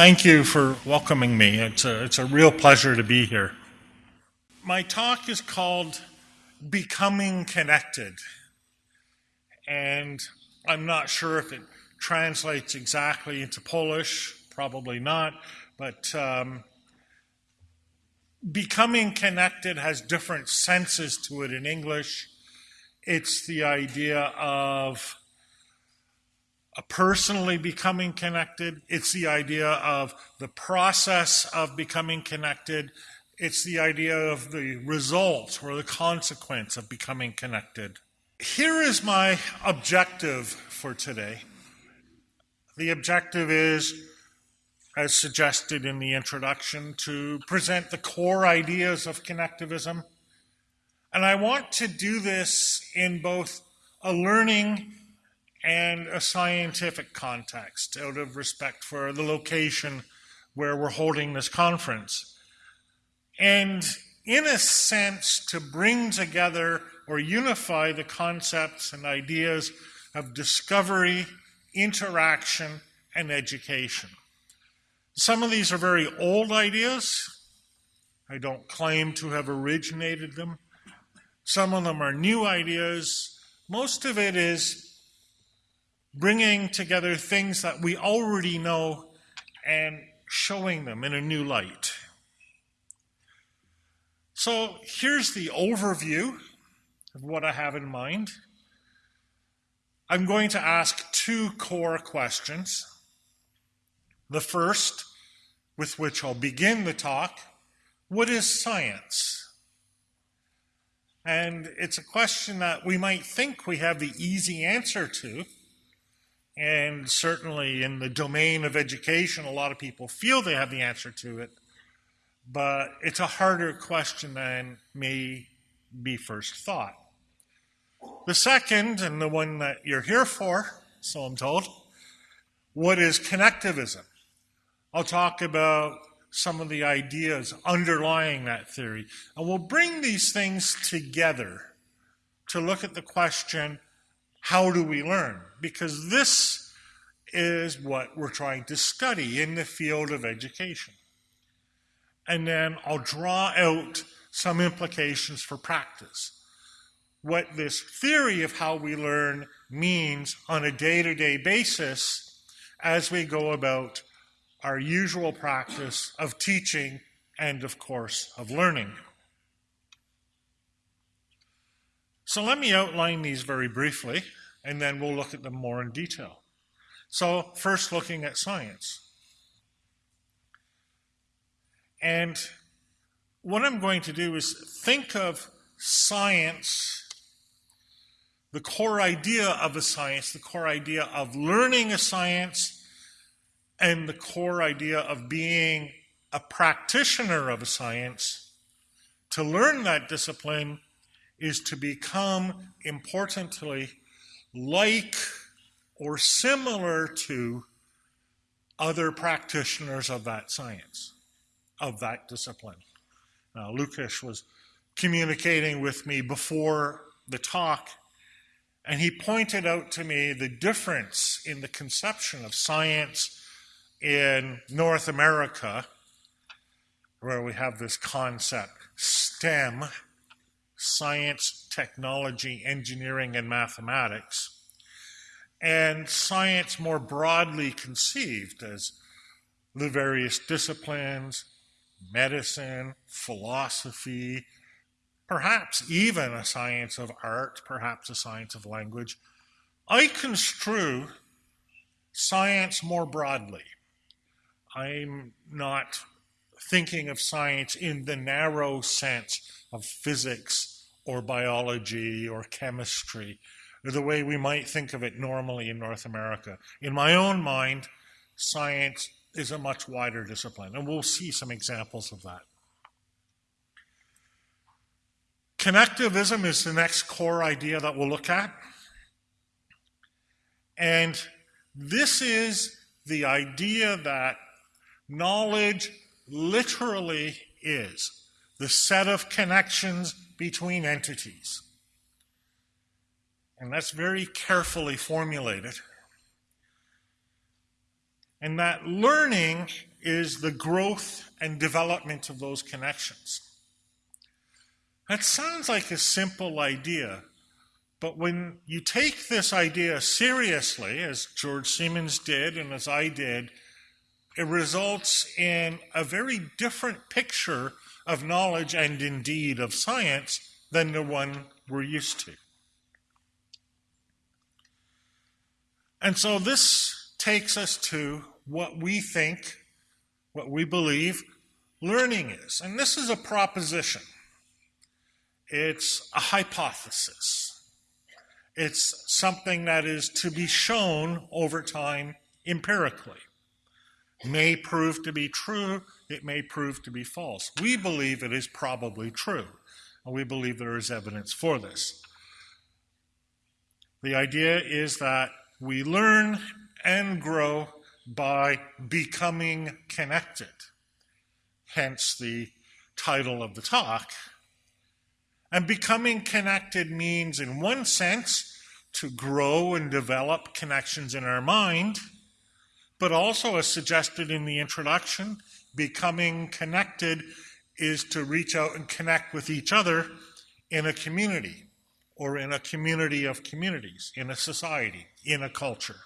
thank you for welcoming me. It's a, it's a real pleasure to be here. My talk is called Becoming Connected. And I'm not sure if it translates exactly into Polish, probably not, but um, becoming connected has different senses to it in English. It's the idea of personally becoming connected. It's the idea of the process of becoming connected. It's the idea of the result or the consequence of becoming connected. Here is my objective for today. The objective is, as suggested in the introduction, to present the core ideas of connectivism. And I want to do this in both a learning and a scientific context out of respect for the location where we're holding this conference. And in a sense, to bring together or unify the concepts and ideas of discovery, interaction, and education. Some of these are very old ideas. I don't claim to have originated them. Some of them are new ideas. Most of it is bringing together things that we already know and showing them in a new light. So here's the overview of what I have in mind. I'm going to ask two core questions. The first, with which I'll begin the talk, what is science? And it's a question that we might think we have the easy answer to, and certainly in the domain of education, a lot of people feel they have the answer to it. But it's a harder question than may be first thought. The second, and the one that you're here for, so I'm told, what is connectivism? I'll talk about some of the ideas underlying that theory. And we'll bring these things together to look at the question how do we learn? Because this is what we're trying to study in the field of education. And then I'll draw out some implications for practice. What this theory of how we learn means on a day to day basis as we go about our usual practice of teaching and, of course, of learning. So let me outline these very briefly, and then we'll look at them more in detail. So first looking at science. And what I'm going to do is think of science, the core idea of a science, the core idea of learning a science, and the core idea of being a practitioner of a science. To learn that discipline is to become, importantly, like or similar to other practitioners of that science, of that discipline. Now, Lucas was communicating with me before the talk, and he pointed out to me the difference in the conception of science in North America, where we have this concept STEM science, technology, engineering, and mathematics, and science more broadly conceived as the various disciplines, medicine, philosophy, perhaps even a science of art, perhaps a science of language. I construe science more broadly. I'm not thinking of science in the narrow sense of physics or biology or chemistry, the way we might think of it normally in North America. In my own mind, science is a much wider discipline, and we'll see some examples of that. Connectivism is the next core idea that we'll look at. And this is the idea that knowledge literally is the set of connections between entities. And that's very carefully formulated. And that learning is the growth and development of those connections. That sounds like a simple idea, but when you take this idea seriously, as George Siemens did and as I did, it results in a very different picture of knowledge and indeed of science than the one we're used to. And so this takes us to what we think, what we believe learning is. And this is a proposition, it's a hypothesis, it's something that is to be shown over time empirically. May prove to be true, it may prove to be false. We believe it is probably true, and we believe there is evidence for this. The idea is that we learn and grow by becoming connected. Hence the title of the talk. And becoming connected means, in one sense, to grow and develop connections in our mind, but also, as suggested in the introduction, becoming connected is to reach out and connect with each other in a community or in a community of communities, in a society, in a culture.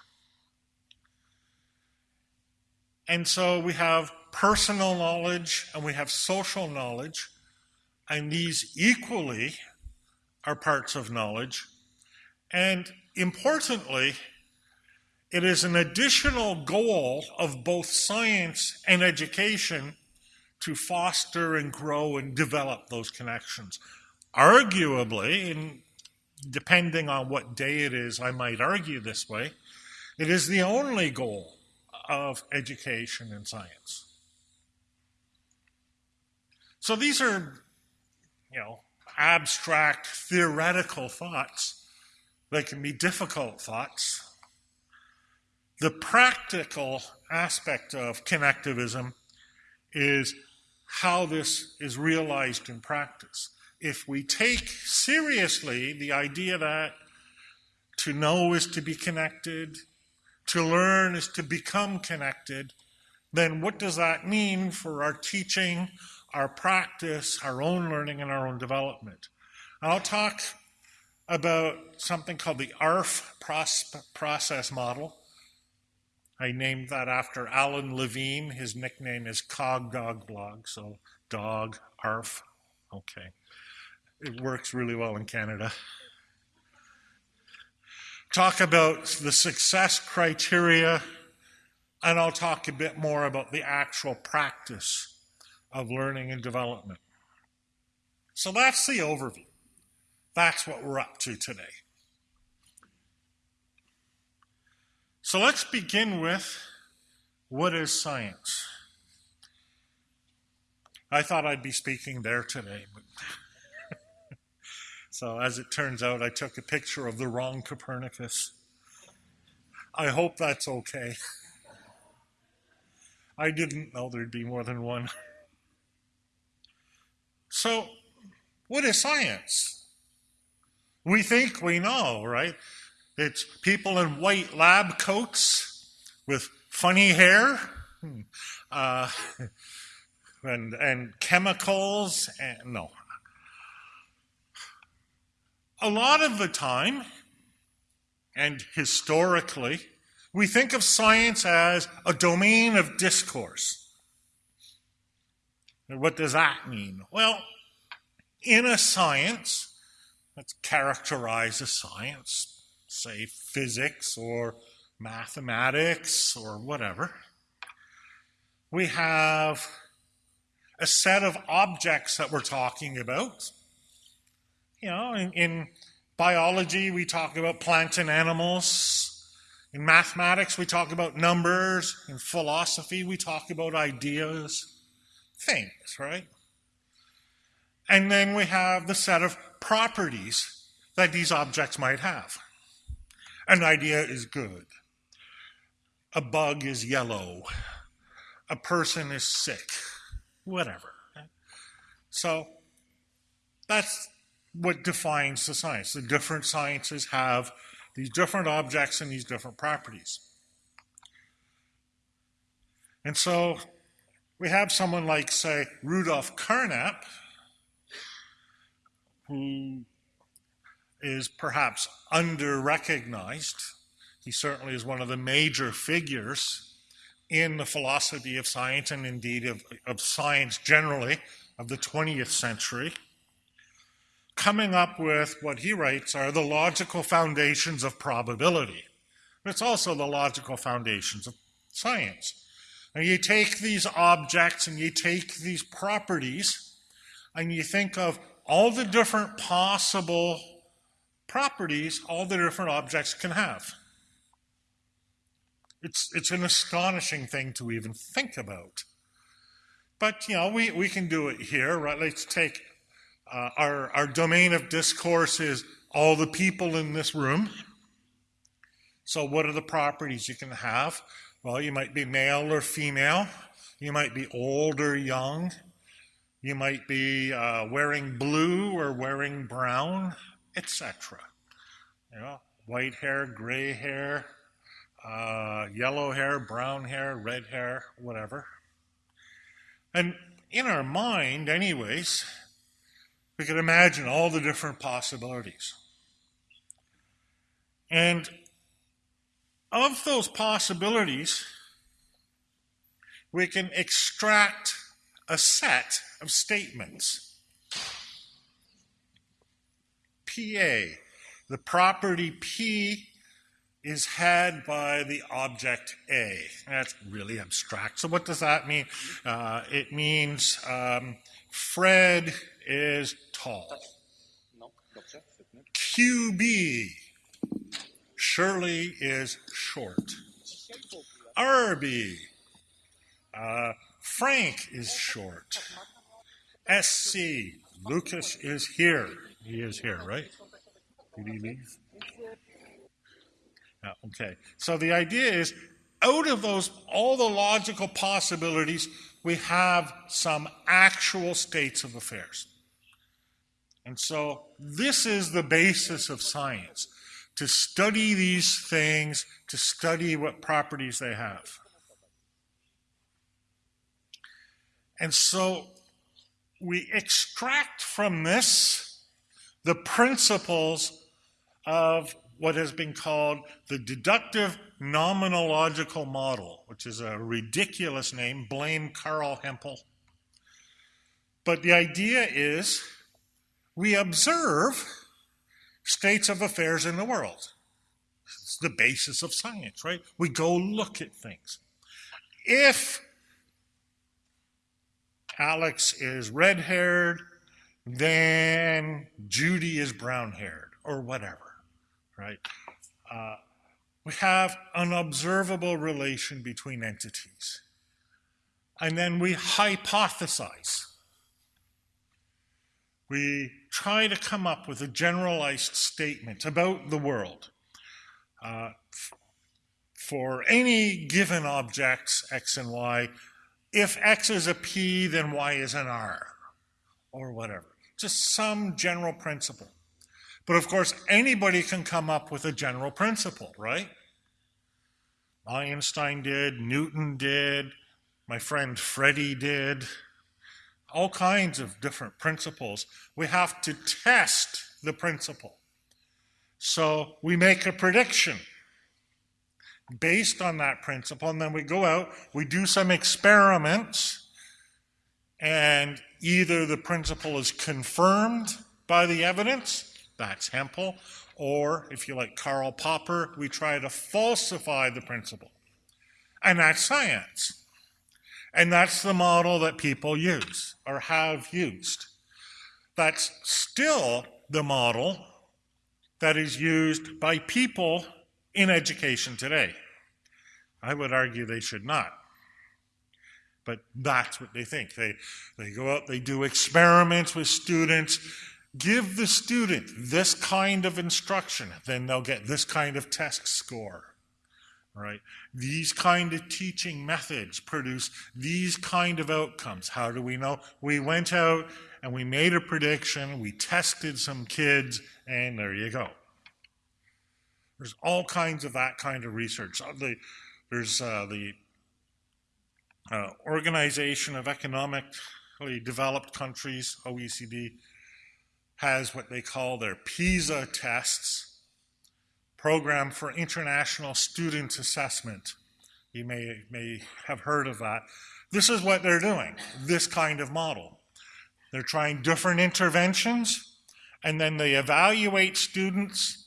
And so we have personal knowledge and we have social knowledge, and these equally are parts of knowledge. And importantly, it is an additional goal of both science and education to foster and grow and develop those connections. Arguably, and depending on what day it is, I might argue this way, it is the only goal of education and science. So these are, you know, abstract theoretical thoughts. They can be difficult thoughts. The practical aspect of connectivism is how this is realized in practice if we take seriously the idea that to know is to be connected, to learn is to become connected, then what does that mean for our teaching, our practice, our own learning, and our own development? I'll talk about something called the ARF process model. I named that after Alan Levine. His nickname is Cog Dog Blog, so dog, ARF. Okay. It works really well in Canada. Talk about the success criteria, and I'll talk a bit more about the actual practice of learning and development. So that's the overview. That's what we're up to today. So let's begin with what is science? I thought I'd be speaking there today, but so as it turns out, I took a picture of the wrong Copernicus. I hope that's okay. I didn't know there'd be more than one. So, what is science? We think we know, right? It's people in white lab coats with funny hair hmm. uh, and, and chemicals. And, no, a lot of the time, and historically, we think of science as a domain of discourse. What does that mean? Well, in a science, let's characterize a science, say physics or mathematics or whatever, we have a set of objects that we're talking about you know, in, in biology, we talk about plants and animals. In mathematics, we talk about numbers. In philosophy, we talk about ideas, things, right? And then we have the set of properties that these objects might have. An idea is good. A bug is yellow. A person is sick. Whatever. So that's what defines the science. The different sciences have these different objects and these different properties. And so we have someone like, say, Rudolf Carnap, who is perhaps under recognized. He certainly is one of the major figures in the philosophy of science and indeed of, of science generally of the 20th century, coming up with what he writes are the logical foundations of probability. It's also the logical foundations of science. And you take these objects and you take these properties and you think of all the different possible properties all the different objects can have. It's, it's an astonishing thing to even think about. But, you know, we, we can do it here, right? Let's take uh, our, our domain of discourse is all the people in this room. So what are the properties you can have? Well, you might be male or female. You might be old or young. You might be uh, wearing blue or wearing brown, etc. You know, white hair, gray hair, uh, yellow hair, brown hair, red hair, whatever. And in our mind, anyways, we can imagine all the different possibilities. And of those possibilities, we can extract a set of statements. PA, the property P is had by the object A. That's really abstract. So what does that mean? Uh, it means um, Fred is tall. QB, Shirley is short. RB, uh, Frank is short. SC, Lucas is here. He is here, right? Did he leave? Yeah, okay. So the idea is out of those, all the logical possibilities, we have some actual states of affairs. And so this is the basis of science to study these things, to study what properties they have. And so we extract from this the principles of what has been called the deductive nomenological model, which is a ridiculous name, blame Carl Hempel. But the idea is we observe states of affairs in the world. It's the basis of science, right? We go look at things. If Alex is red haired, then Judy is brown haired, or whatever, right? Uh, we have an observable relation between entities. And then we hypothesize. We try to come up with a generalized statement about the world. Uh, for any given objects, x and y, if X is a P, then Y is an R, or whatever. Just some general principle. But of course, anybody can come up with a general principle, right? Einstein did, Newton did, my friend Freddie did, all kinds of different principles. We have to test the principle. So we make a prediction based on that principle. And then we go out, we do some experiments, and either the principle is confirmed by the evidence, that's Hempel, or if you like Karl Popper, we try to falsify the principle. And that's science. And that's the model that people use or have used. That's still the model that is used by people in education today. I would argue they should not. But that's what they think. They, they go out, they do experiments with students, give the student this kind of instruction, then they'll get this kind of test score. Right? These kind of teaching methods produce these kind of outcomes. How do we know? We went out and we made a prediction, we tested some kids, and there you go. There's all kinds of that kind of research. The, there's uh, the uh, Organization of Economically Developed Countries, OECD, has what they call their PISA tests, Program for International Student Assessment. You may, may have heard of that. This is what they're doing, this kind of model. They're trying different interventions, and then they evaluate students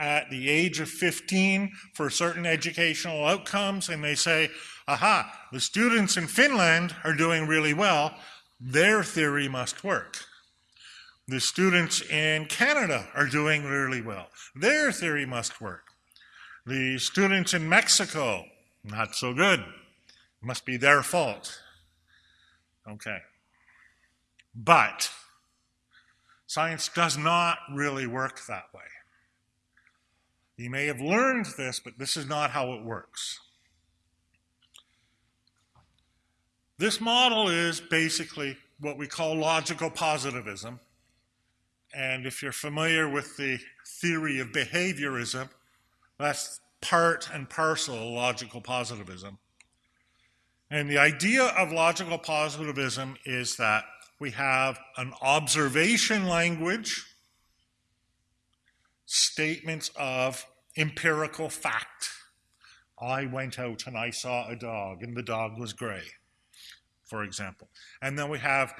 at the age of 15 for certain educational outcomes, and they say, aha, the students in Finland are doing really well, their theory must work. The students in Canada are doing really well, their theory must work. The students in Mexico, not so good, must be their fault. Okay. But science does not really work that way. You may have learned this, but this is not how it works. This model is basically what we call logical positivism. And if you're familiar with the theory of behaviorism, that's part and parcel of logical positivism. And the idea of logical positivism is that we have an observation language statements of empirical fact. I went out and I saw a dog and the dog was gray, for example. And then we have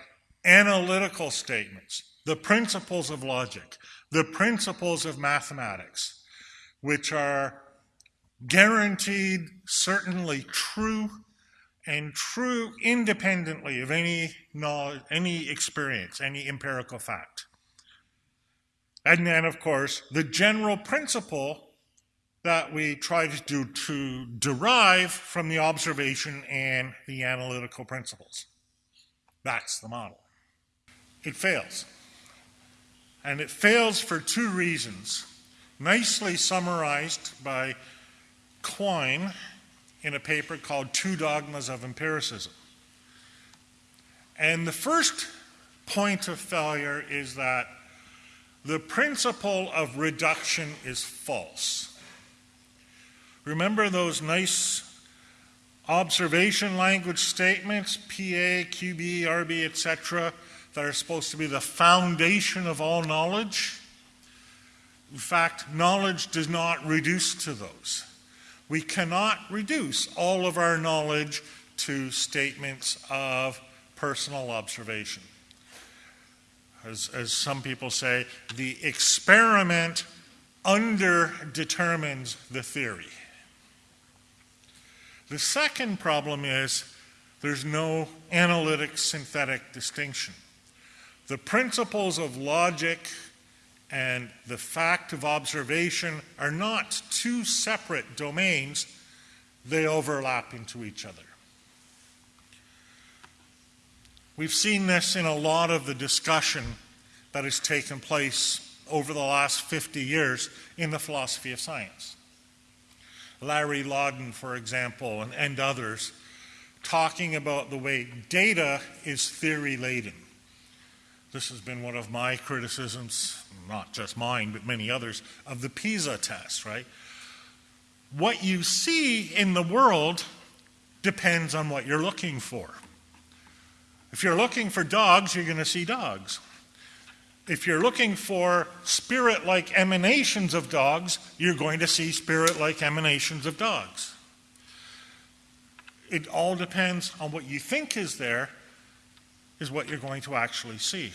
analytical statements, the principles of logic, the principles of mathematics, which are guaranteed, certainly true, and true independently of any knowledge, any experience, any empirical fact. And then, of course, the general principle that we try to do to derive from the observation and the analytical principles. That's the model. It fails. And it fails for two reasons, nicely summarized by Quine in a paper called Two Dogmas of Empiricism. And the first point of failure is that the principle of reduction is false. Remember those nice observation language statements, PA, QB, RB, etc., that are supposed to be the foundation of all knowledge? In fact, knowledge does not reduce to those. We cannot reduce all of our knowledge to statements of personal observation as, as some people say, the experiment underdetermines the theory. The second problem is there's no analytic synthetic distinction. The principles of logic and the fact of observation are not two separate domains, they overlap into each other. We've seen this in a lot of the discussion that has taken place over the last 50 years in the philosophy of science. Larry Laudan, for example, and, and others, talking about the way data is theory laden. This has been one of my criticisms, not just mine, but many others, of the PISA test, right? What you see in the world depends on what you're looking for. If you're looking for dogs, you're going to see dogs. If you're looking for spirit like emanations of dogs, you're going to see spirit like emanations of dogs. It all depends on what you think is there, is what you're going to actually see.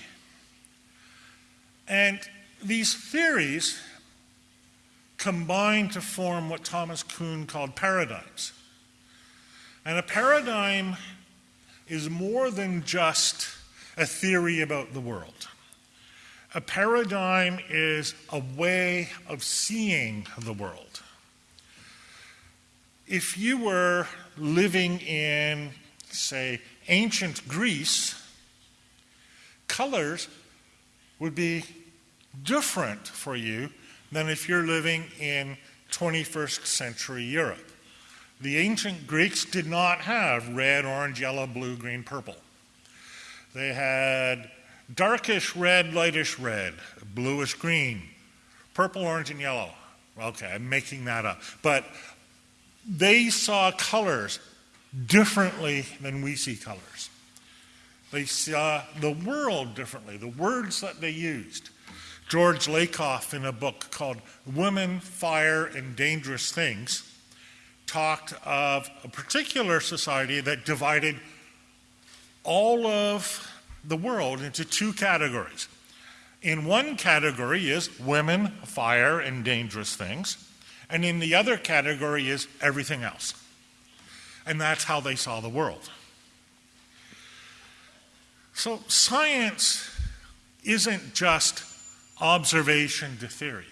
And these theories combine to form what Thomas Kuhn called paradigms. And a paradigm is more than just a theory about the world. A paradigm is a way of seeing the world. If you were living in, say, ancient Greece, colors would be different for you than if you're living in 21st century Europe. The ancient Greeks did not have red, orange, yellow, blue, green, purple. They had darkish red, lightish red, bluish green, purple, orange, and yellow. Okay, I'm making that up. But they saw colors differently than we see colors. They saw the world differently, the words that they used. George Lakoff, in a book called Women, Fire, and Dangerous Things, talked of a particular society that divided all of the world into two categories. In one category is women, fire, and dangerous things, and in the other category is everything else. And that's how they saw the world. So science isn't just observation to theory.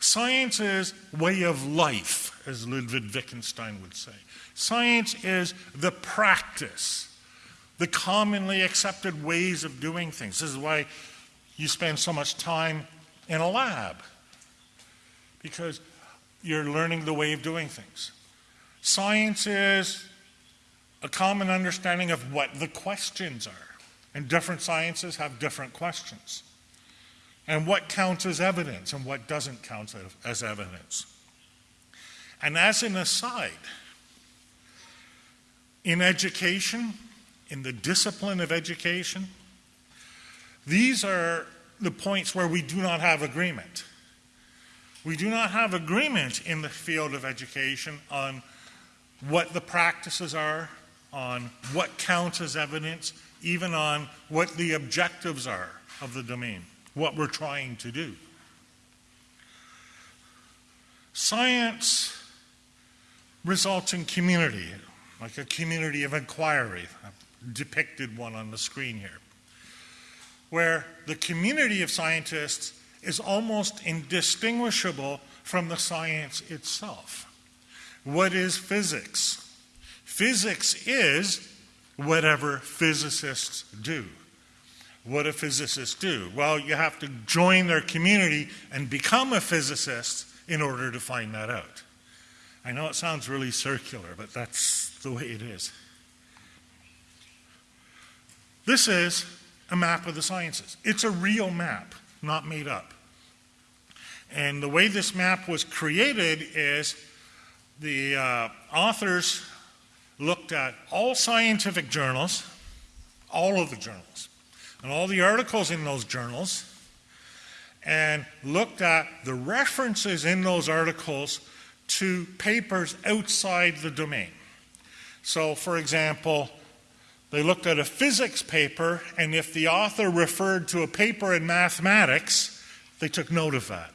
Science is way of life, as Ludwig Wittgenstein would say. Science is the practice, the commonly accepted ways of doing things. This is why you spend so much time in a lab, because you're learning the way of doing things. Science is a common understanding of what the questions are, and different sciences have different questions and what counts as evidence and what doesn't count as evidence. And as an aside, in education, in the discipline of education, these are the points where we do not have agreement. We do not have agreement in the field of education on what the practices are, on what counts as evidence, even on what the objectives are of the domain what we're trying to do. Science results in community, like a community of inquiry. Depicted one on the screen here, where the community of scientists is almost indistinguishable from the science itself. What is physics? Physics is whatever physicists do. What do physicists do? Well, you have to join their community and become a physicist in order to find that out. I know it sounds really circular, but that's the way it is. This is a map of the sciences. It's a real map, not made up. And the way this map was created is the uh, authors looked at all scientific journals, all of the journals, and all the articles in those journals and looked at the references in those articles to papers outside the domain. So, for example, they looked at a physics paper, and if the author referred to a paper in mathematics, they took note of that.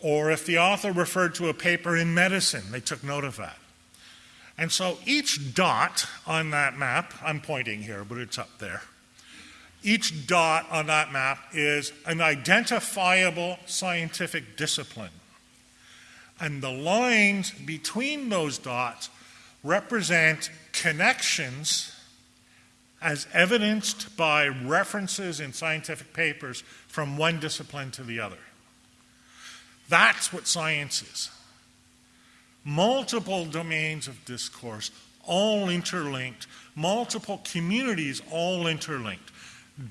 Or if the author referred to a paper in medicine, they took note of that. And so each dot on that map, I'm pointing here, but it's up there, each dot on that map is an identifiable scientific discipline. And the lines between those dots represent connections as evidenced by references in scientific papers from one discipline to the other. That's what science is. Multiple domains of discourse, all interlinked, multiple communities, all interlinked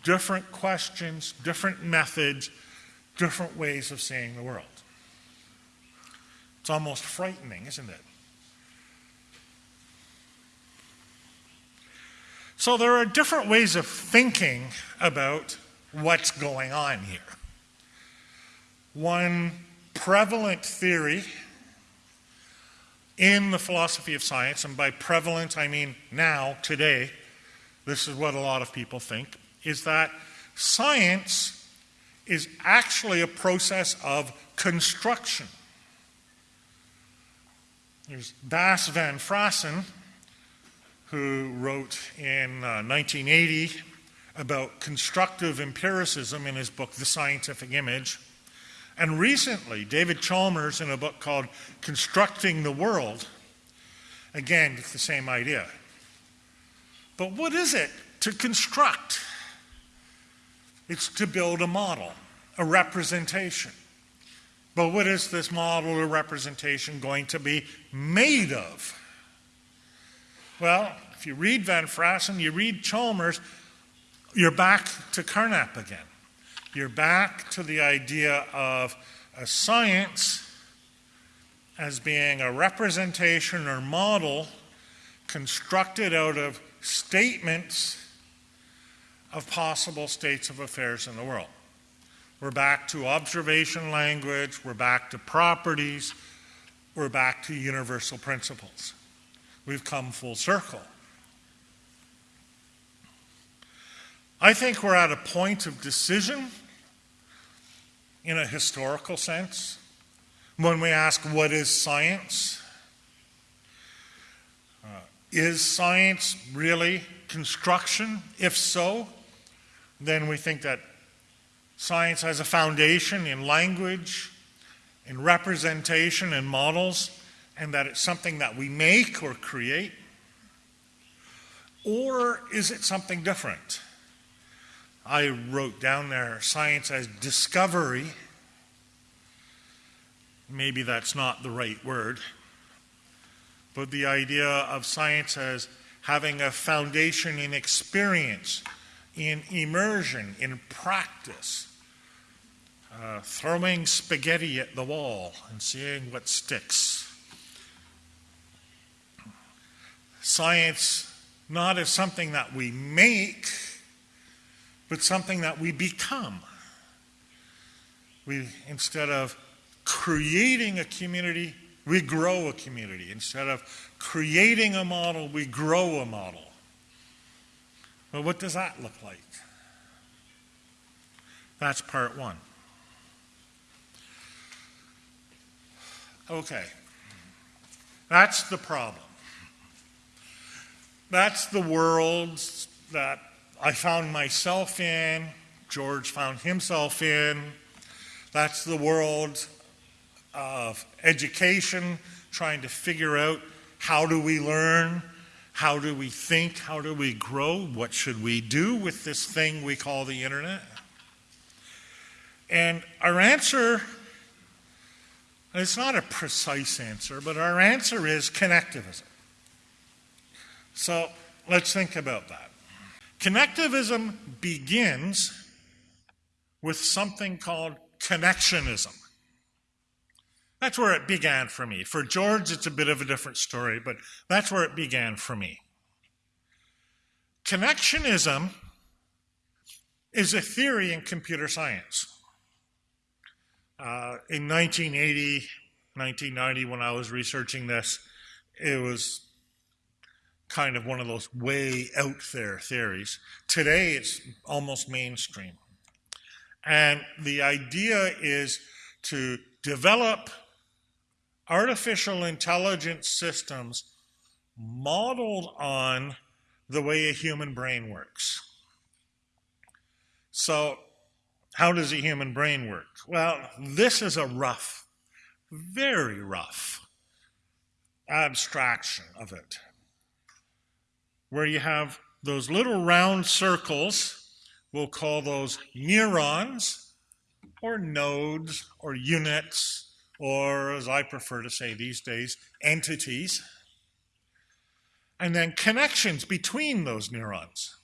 different questions, different methods, different ways of seeing the world. It's almost frightening, isn't it? So there are different ways of thinking about what's going on here. One prevalent theory in the philosophy of science, and by prevalent I mean now, today, this is what a lot of people think, is that science is actually a process of construction. There's Bas van Fraassen, who wrote in uh, 1980 about constructive empiricism in his book, The Scientific Image. And recently, David Chalmers, in a book called Constructing the World, again, it's the same idea. But what is it to construct? It's to build a model, a representation. But what is this model or representation going to be made of? Well, if you read Van Fraassen, you read Chalmers, you're back to Carnap again. You're back to the idea of a science as being a representation or model constructed out of statements of possible states of affairs in the world. We're back to observation language, we're back to properties, we're back to universal principles. We've come full circle. I think we're at a point of decision in a historical sense when we ask, what is science? Uh, is science really construction? If so, then we think that science has a foundation in language, in representation, in models, and that it's something that we make or create? Or is it something different? I wrote down there science as discovery. Maybe that's not the right word, but the idea of science as having a foundation in experience, in immersion, in practice, uh, throwing spaghetti at the wall and seeing what sticks. Science not as something that we make but something that we become. We, instead of creating a community, we grow a community. Instead of creating a model, we grow a model. Well, what does that look like? That's part one. Okay. That's the problem. That's the world that I found myself in, George found himself in. That's the world of education, trying to figure out how do we learn, how do we think, how do we grow, what should we do with this thing we call the internet. And our answer, it's not a precise answer, but our answer is connectivism. So let's think about that. Connectivism begins with something called connectionism. That's where it began for me. For George, it's a bit of a different story, but that's where it began for me. Connectionism is a theory in computer science. Uh, in 1980, 1990, when I was researching this, it was kind of one of those way out there theories. Today, it's almost mainstream. And the idea is to develop artificial intelligence systems modeled on the way a human brain works. So, how does a human brain work? Well, this is a rough, very rough abstraction of it where you have those little round circles, we'll call those neurons or nodes or units, or as I prefer to say these days, entities, and then connections between those neurons.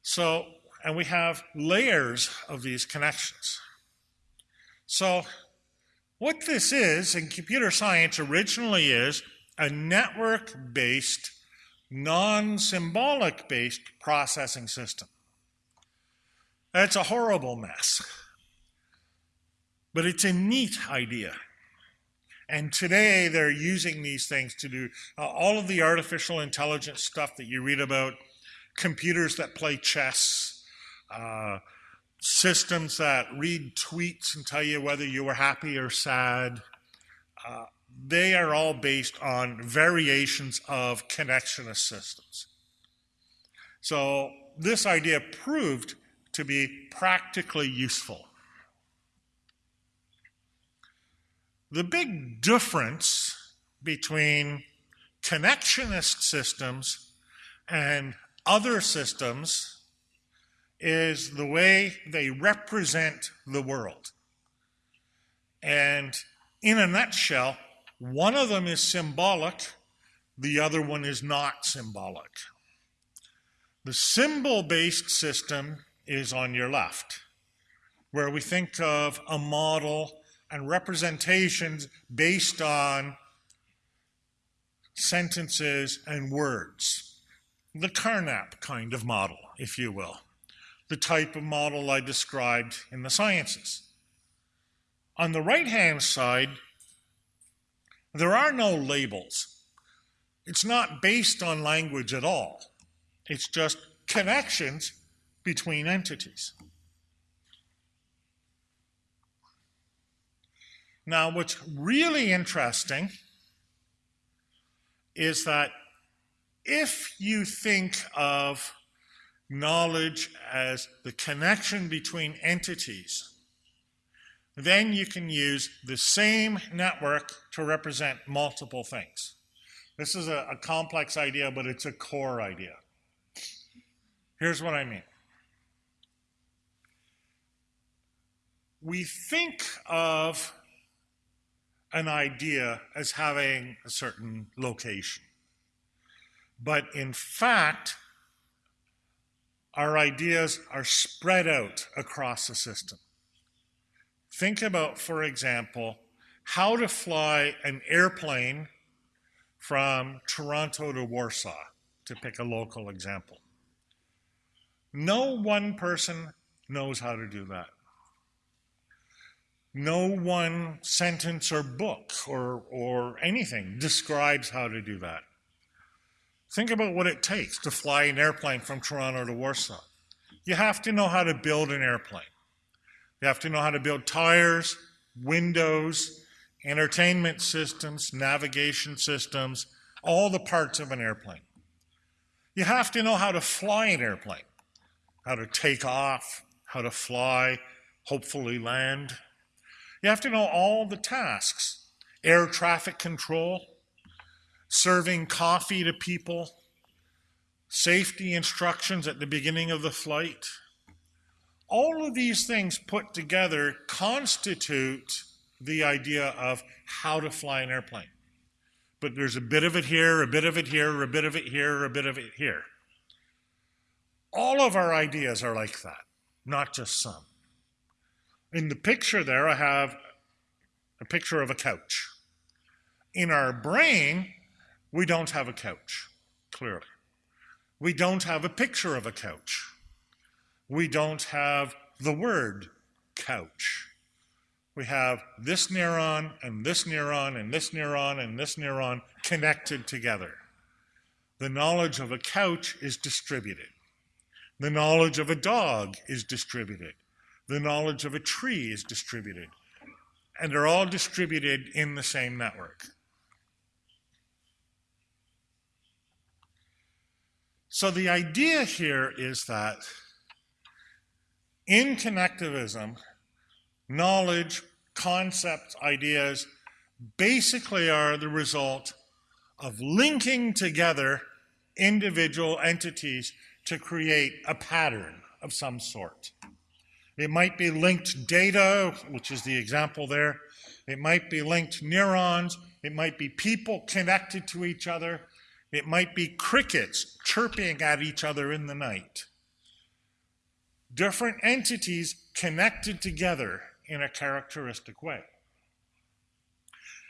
So, and we have layers of these connections. So, what this is in computer science originally is a network based non-symbolic based processing system. It's a horrible mess. But it's a neat idea. And today they're using these things to do uh, all of the artificial intelligence stuff that you read about, computers that play chess, uh, systems that read tweets and tell you whether you were happy or sad. Uh, they are all based on variations of connectionist systems. So this idea proved to be practically useful. The big difference between connectionist systems and other systems is the way they represent the world. And in a nutshell, one of them is symbolic, the other one is not symbolic. The symbol based system is on your left, where we think of a model and representations based on sentences, and words. The Carnap kind of model, if you will. The type of model I described in the sciences. On the right-hand side, there are no labels. It's not based on language at all. It's just connections between entities. Now, what's really interesting is that if you think of knowledge as the connection between entities, then you can use the same network to represent multiple things. This is a, a, complex idea, but it's a core idea. Here's what I mean. We think of an idea as having a certain location. But in fact, our ideas are spread out across the system. Think about, for example, how to fly an airplane from Toronto to Warsaw, to pick a local example. No one person knows how to do that. No one sentence or book or, or anything describes how to do that. Think about what it takes to fly an airplane from Toronto to Warsaw. You have to know how to build an airplane. You have to know how to build tires, windows, entertainment systems, navigation systems, all the parts of an airplane. You have to know how to fly an airplane, how to take off, how to fly, hopefully land, you have to know all the tasks air traffic control, serving coffee to people, safety instructions at the beginning of the flight. All of these things put together constitute the idea of how to fly an airplane. But there's a bit of it here, a bit of it here, a bit of it here, a bit of it here. All of our ideas are like that, not just some. In the picture there, I have a picture of a couch. In our brain, we don't have a couch, clearly. We don't have a picture of a couch. We don't have the word couch. We have this neuron and this neuron and this neuron and this neuron connected together. The knowledge of a couch is distributed. The knowledge of a dog is distributed the knowledge of a tree is distributed. And they're all distributed in the same network. So the idea here is that in connectivism, knowledge, concepts, ideas basically are the result of linking together individual entities to create a pattern of some sort. It might be linked data, which is the example there. It might be linked neurons. It might be people connected to each other. It might be crickets chirping at each other in the night. Different entities connected together in a characteristic way.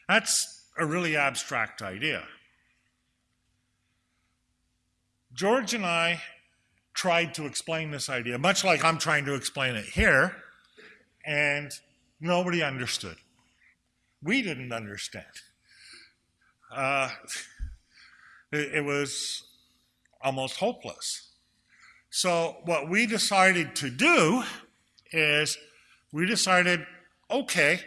That's a really abstract idea. George and I tried to explain this idea, much like I'm trying to explain it here, and nobody understood. We didn't understand. Uh, it, it was almost hopeless. So, what we decided to do is we decided okay,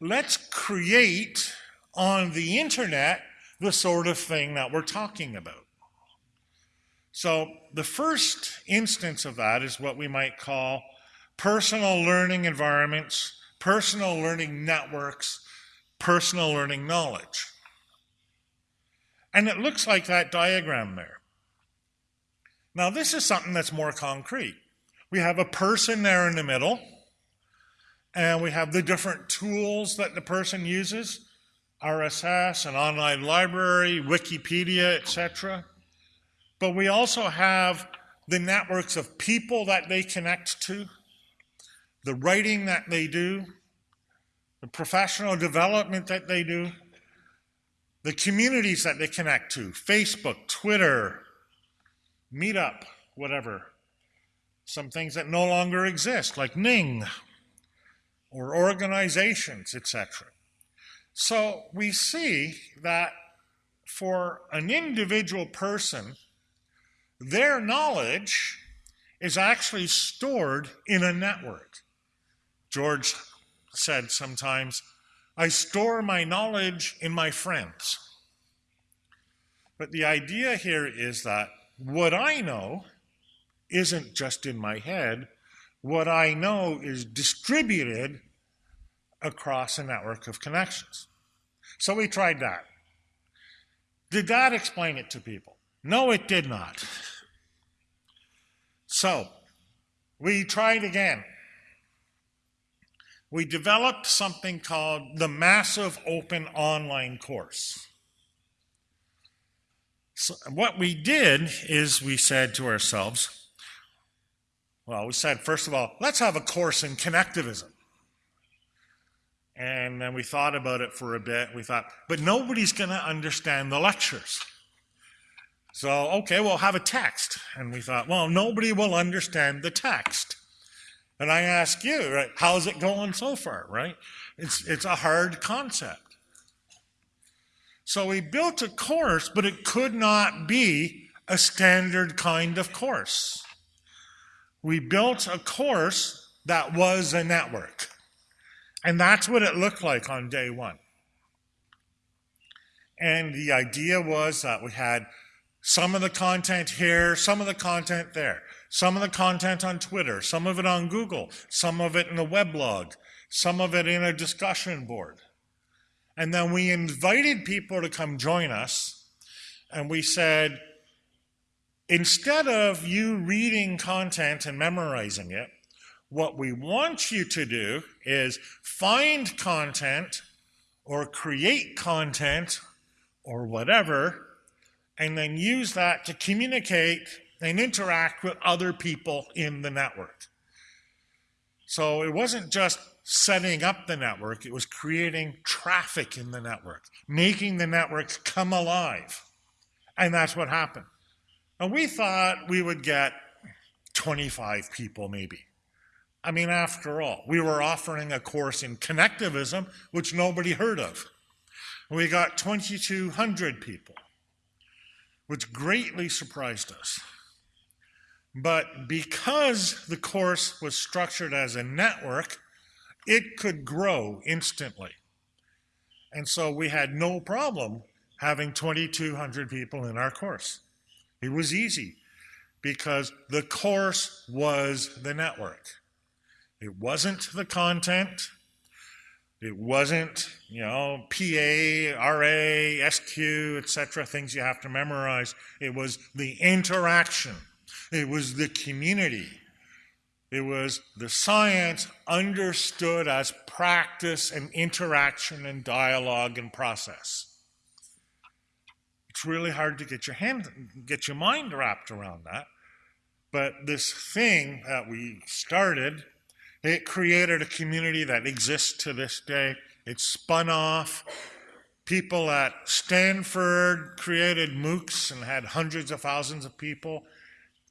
let's create on the internet the sort of thing that we're talking about. So the first instance of that is what we might call personal learning environments, personal learning networks, personal learning knowledge. And it looks like that diagram there. Now, this is something that's more concrete. We have a person there in the middle, and we have the different tools that the person uses RSS, an online library, Wikipedia, etc. But we also have the networks of people that they connect to, the writing that they do, the professional development that they do, the communities that they connect to Facebook, Twitter, Meetup, whatever. Some things that no longer exist, like Ning or organizations, etc. So we see that for an individual person, their knowledge is actually stored in a network. George said sometimes, I store my knowledge in my friends. But the idea here is that what I know isn't just in my head, what I know is distributed across a network of connections. So we tried that. Did that explain it to people? No, it did not. So we tried again. We developed something called the Massive Open Online Course. So what we did is we said to ourselves, well, we said, first of all, let's have a course in connectivism. And then we thought about it for a bit. We thought, but nobody's going to understand the lectures. So, okay, we'll have a text. And we thought, well, nobody will understand the text. And I ask you, right, how's it going so far, right? It's, it's a hard concept. So we built a course, but it could not be a standard kind of course. We built a course that was a network. And that's what it looked like on day one. And the idea was that we had some of the content here, some of the content there, some of the content on Twitter, some of it on Google, some of it in a weblog, some of it in a discussion board. And then we invited people to come join us, and we said, instead of you reading content and memorizing it, what we want you to do is find content or create content or whatever, and then use that to communicate and interact with other people in the network. So it wasn't just setting up the network, it was creating traffic in the network, making the network come alive. And that's what happened. And we thought we would get 25 people maybe. I mean, after all, we were offering a course in connectivism, which nobody heard of. We got 2,200 people, which greatly surprised us. But because the course was structured as a network, it could grow instantly. And so we had no problem having 2,200 people in our course. It was easy because the course was the network. It wasn't the content. It wasn't, you know, PA, RA, SQ, etc., things you have to memorize. It was the interaction. It was the community. It was the science understood as practice and interaction and dialogue and process. It's really hard to get your hand, get your mind wrapped around that. But this thing that we started it created a community that exists to this day. It spun off. People at Stanford created MOOCs and had hundreds of thousands of people.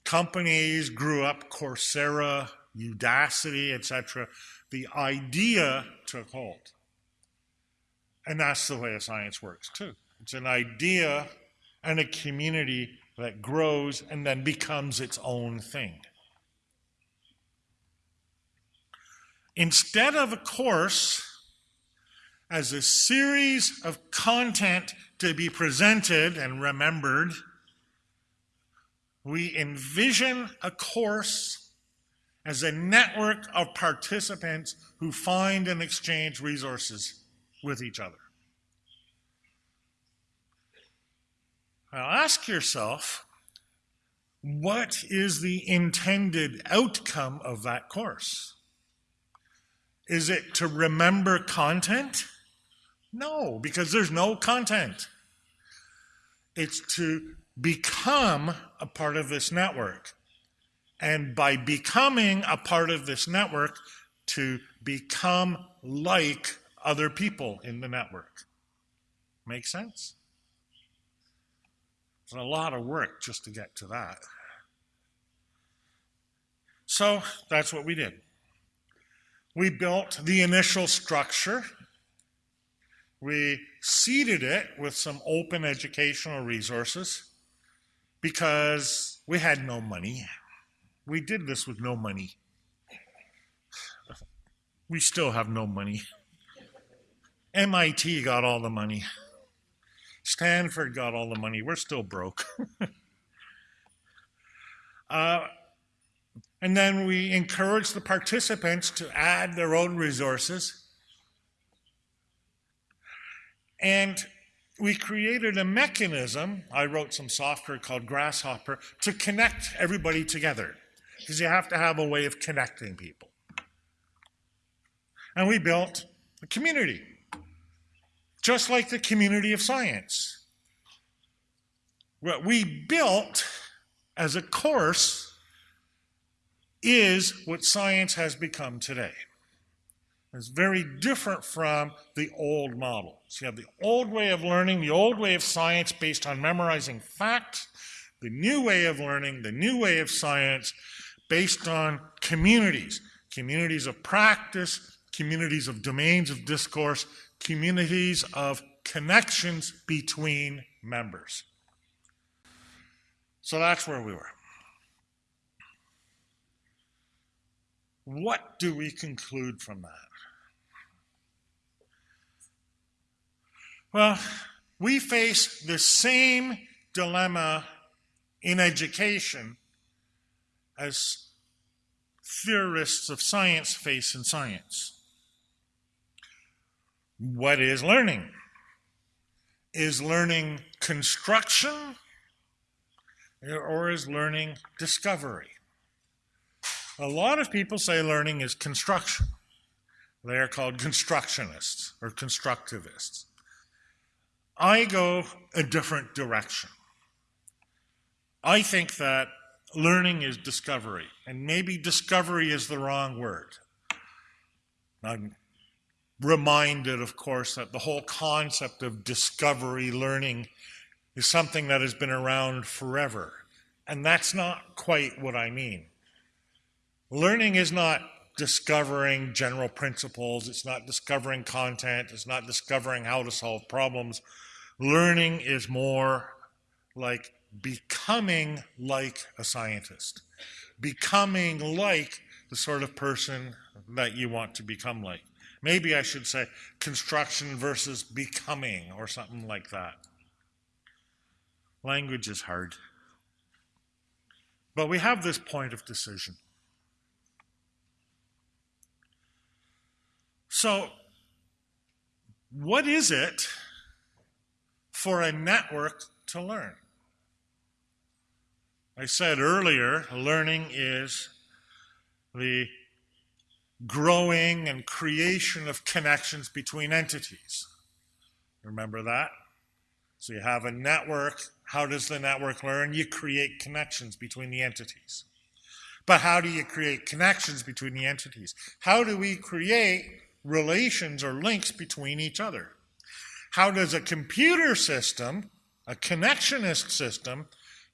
Companies grew up, Coursera, Udacity, etc. The idea took hold. And that's the way a science works too. It's an idea and a community that grows and then becomes its own thing. Instead of a course as a series of content to be presented and remembered, we envision a course as a network of participants who find and exchange resources with each other. Now ask yourself, what is the intended outcome of that course? Is it to remember content? No, because there's no content. It's to become a part of this network. And by becoming a part of this network, to become like other people in the network. Make sense? It's a lot of work just to get to that. So that's what we did. We built the initial structure. We seeded it with some open educational resources because we had no money. We did this with no money. We still have no money. MIT got all the money. Stanford got all the money. We're still broke. uh, and then we encourage the participants to add their own resources. And we created a mechanism, I wrote some software called gRSShopper, to connect everybody together. Because you have to have a way of connecting people. And we built a community, just like the community of science. What we built as a course is what science has become today. It's very different from the old model. So you have the old way of learning, the old way of science based on memorizing facts, the new way of learning, the new way of science based on communities, communities of practice, communities of domains of discourse, communities of connections between members. So that's where we were. What do we conclude from that? Well, we face the same dilemma in education as theorists of science face in science. What is learning? Is learning construction or is learning discovery? A lot of people say learning is construction. They are called constructionists or constructivists. I go a different direction. I think that learning is discovery, and maybe discovery is the wrong word. I'm reminded, of course, that the whole concept of discovery learning is something that has been around forever, and that's not quite what I mean. Learning is not discovering general principles, it's not discovering content, it's not discovering how to solve problems. Learning is more like becoming like a scientist, becoming like the sort of person that you want to become like. Maybe I should say construction versus becoming or something like that. Language is hard. But we have this point of decision. So, what is it for a network to learn? I said earlier, learning is the growing and creation of connections between entities. Remember that? So you have a network. How does the network learn? You create connections between the entities. But how do you create connections between the entities? How do we create relations or links between each other. How does a computer system, a connectionist system,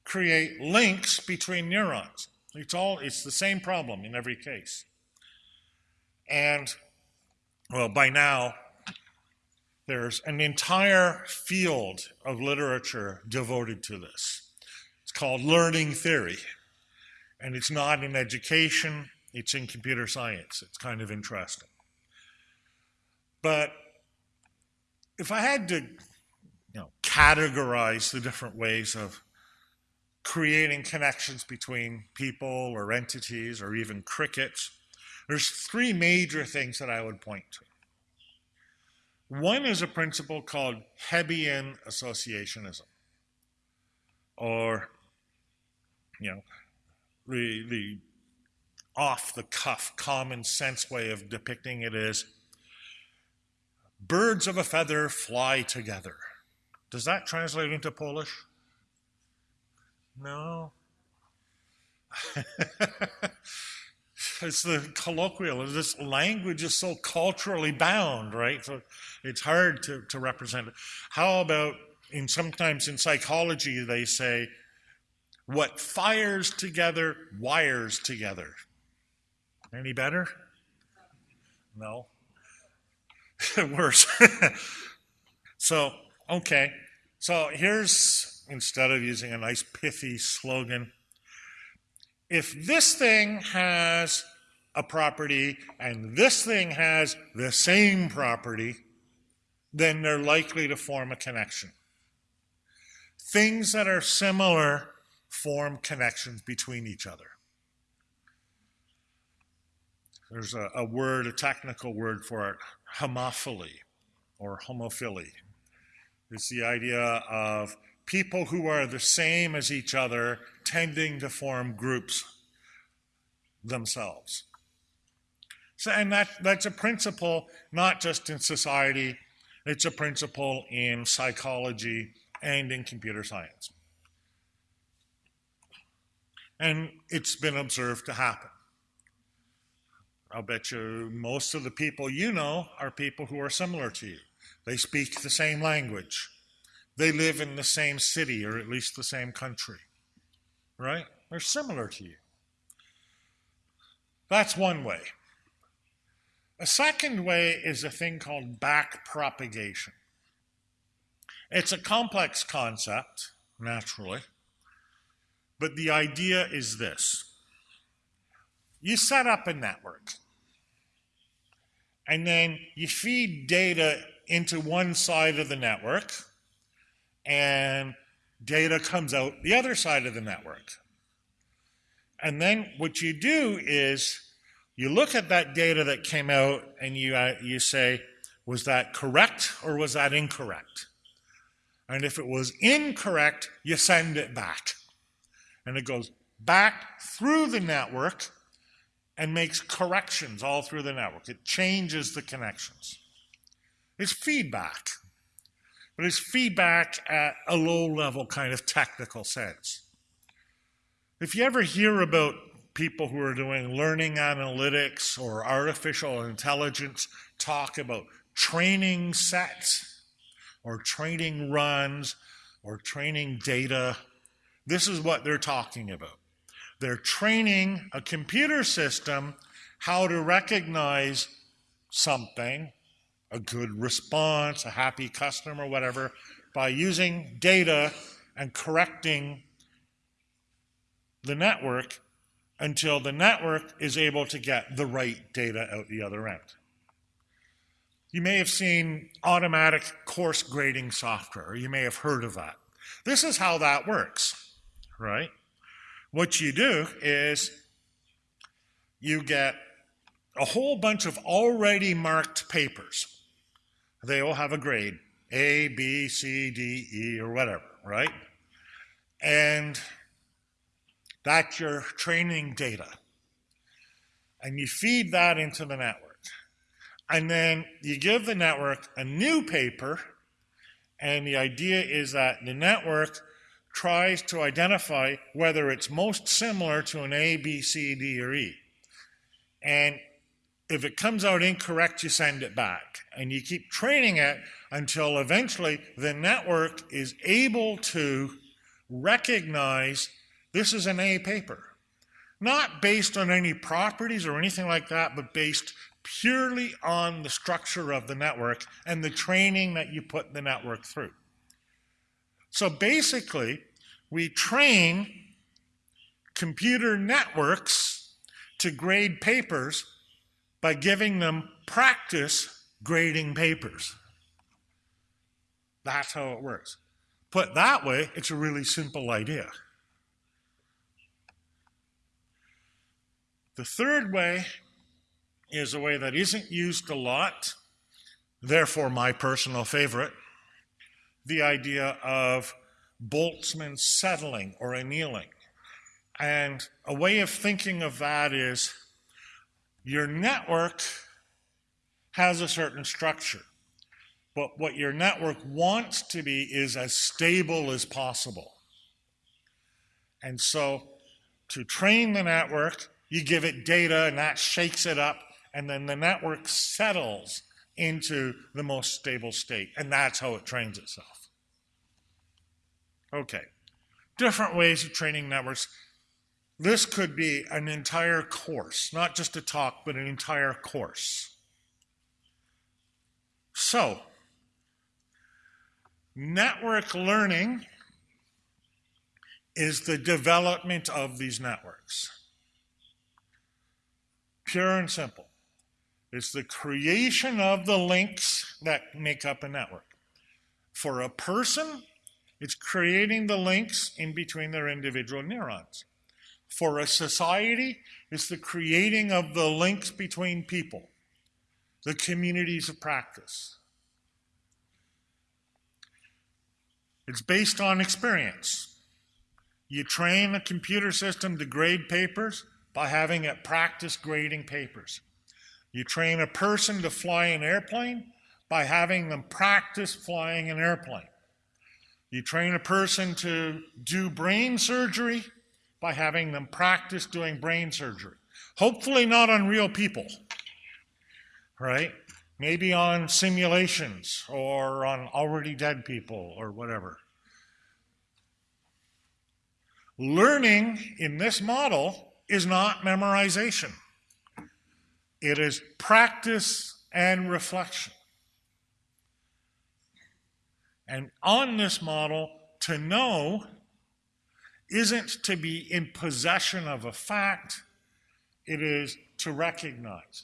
create links between neurons? It's all it's the same problem in every case. And well, by now there's an entire field of literature devoted to this. It's called learning theory. And it's not in education, it's in computer science. It's kind of interesting. But if I had to you know, categorize the different ways of creating connections between people or entities or even crickets, there's three major things that I would point to. One is a principle called Hebbian associationism, or, you know, the, the off the cuff, common sense way of depicting it is Birds of a feather fly together. Does that translate into Polish? No. it's the colloquial. This language is so culturally bound, right? So it's hard to, to represent it. How about in sometimes in psychology they say, what fires together wires together. Any better? No. Worse. so, okay. So here's, instead of using a nice pithy slogan, if this thing has a property and this thing has the same property, then they're likely to form a connection. Things that are similar form connections between each other. There's a, a word, a technical word for it, homophily or homophily. It's the idea of people who are the same as each other tending to form groups themselves. So, and that, that's a principle not just in society, it's a principle in psychology and in computer science. And it's been observed to happen. I'll bet you most of the people you know are people who are similar to you. They speak the same language. They live in the same city or at least the same country. Right? They're similar to you. That's one way. A second way is a thing called back propagation. It's a complex concept, naturally, but the idea is this. You set up a network, and then you feed data into one side of the network, and data comes out the other side of the network. And then what you do is you look at that data that came out and you, uh, you say, was that correct or was that incorrect? And if it was incorrect, you send it back. And it goes back through the network and makes corrections all through the network. It changes the connections. It's feedback, but it's feedback at a low level kind of technical sense. If you ever hear about people who are doing learning analytics or artificial intelligence talk about training sets or training runs or training data, this is what they're talking about. They're training a computer system how to recognize something, a good response, a happy customer, whatever, by using data and correcting the network until the network is able to get the right data out the other end. You may have seen automatic course grading software, you may have heard of that. This is how that works, right? What you do is you get a whole bunch of already marked papers. They all have a grade A, B, C, D, E, or whatever, right? And that's your training data. And you feed that into the network. And then you give the network a new paper, and the idea is that the network tries to identify whether it's most similar to an A, B, C, D, or E. And if it comes out incorrect, you send it back. And you keep training it until eventually the network is able to recognize this is an A paper. Not based on any properties or anything like that, but based purely on the structure of the network and the training that you put the network through. So basically, we train computer networks to grade papers by giving them practice grading papers. That's how it works. Put that way, it's a really simple idea. The third way is a way that isn't used a lot, therefore my personal favorite, the idea of Boltzmann settling or annealing. And a way of thinking of that is your network has a certain structure, but what your network wants to be is as stable as possible. And so to train the network, you give it data and that shakes it up, and then the network settles into the most stable state. And that's how it trains itself. Okay. Different ways of training networks. This could be an entire course, not just a talk, but an entire course. So, network learning is the development of these networks. Pure and simple. It's the creation of the links that make up a network. For a person, it's creating the links in between their individual neurons. For a society, it's the creating of the links between people, the communities of practice. It's based on experience. You train a computer system to grade papers by having it practice grading papers. You train a person to fly an airplane by having them practice flying an airplane. You train a person to do brain surgery by having them practice doing brain surgery. Hopefully, not on real people, right? Maybe on simulations or on already dead people or whatever. Learning in this model is not memorization, it is practice and reflection. And on this model, to know isn't to be in possession of a fact, it is to recognize.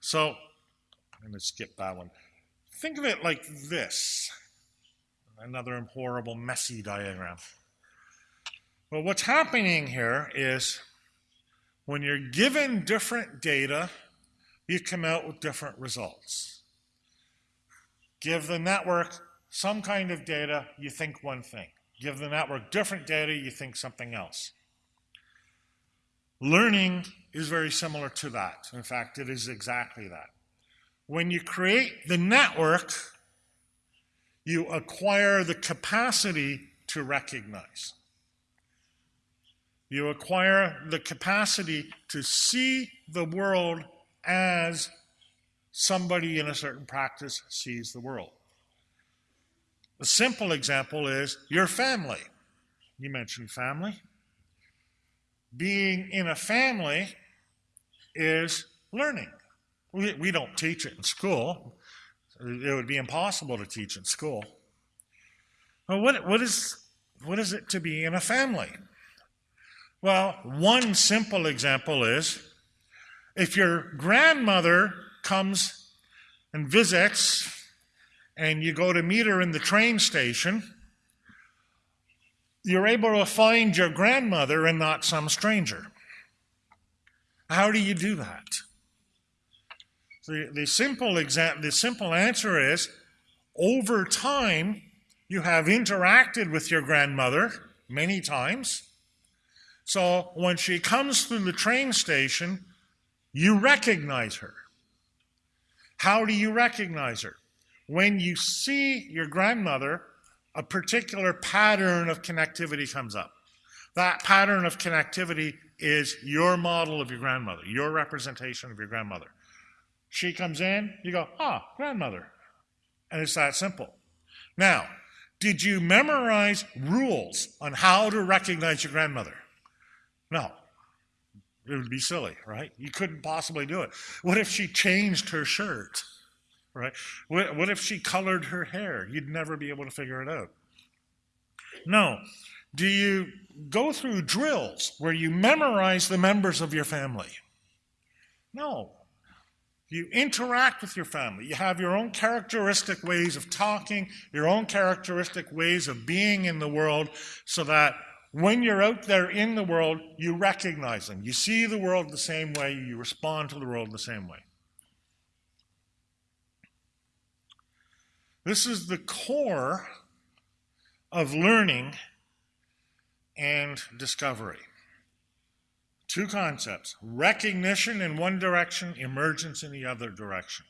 So, I'm going to skip that one. Think of it like this another horrible, messy diagram. Well, what's happening here is when you're given different data, you come out with different results. Give the network some kind of data, you think one thing. Give the network different data, you think something else. Learning is very similar to that. In fact, it is exactly that. When you create the network, you acquire the capacity to recognize. You acquire the capacity to see the world as somebody in a certain practice sees the world. A simple example is your family. You mentioned family. Being in a family is learning. We, we don't teach it in school. It would be impossible to teach in school. Well, what, what, is, what is it to be in a family? Well, one simple example is if your grandmother comes and visits and you go to meet her in the train station, you're able to find your grandmother and not some stranger. How do you do that? The, the, simple exa- the simple answer is over time, you have interacted with your grandmother many times. So when she comes through the train station, you recognize her. How do you recognize her? when you see your grandmother, a particular pattern of connectivity comes up. That pattern of connectivity is your model of your grandmother, your representation of your grandmother. She comes in, you go, ah, grandmother. And it's that simple. Now, did you memorize rules on how to recognize your grandmother? No. It would be silly, right? You couldn't possibly do it. What if she changed her shirt? right? What, what if she colored her hair? You'd never be able to figure it out. No. Do you go through drills where you memorize the members of your family? No. You interact with your family. You have your own characteristic ways of talking, your own characteristic ways of being in the world, so that when you're out there in the world, you recognize them. You see the world the same way, you respond to the world the same way. This is the core of learning and discovery. Two concepts recognition in one direction, emergence in the other direction.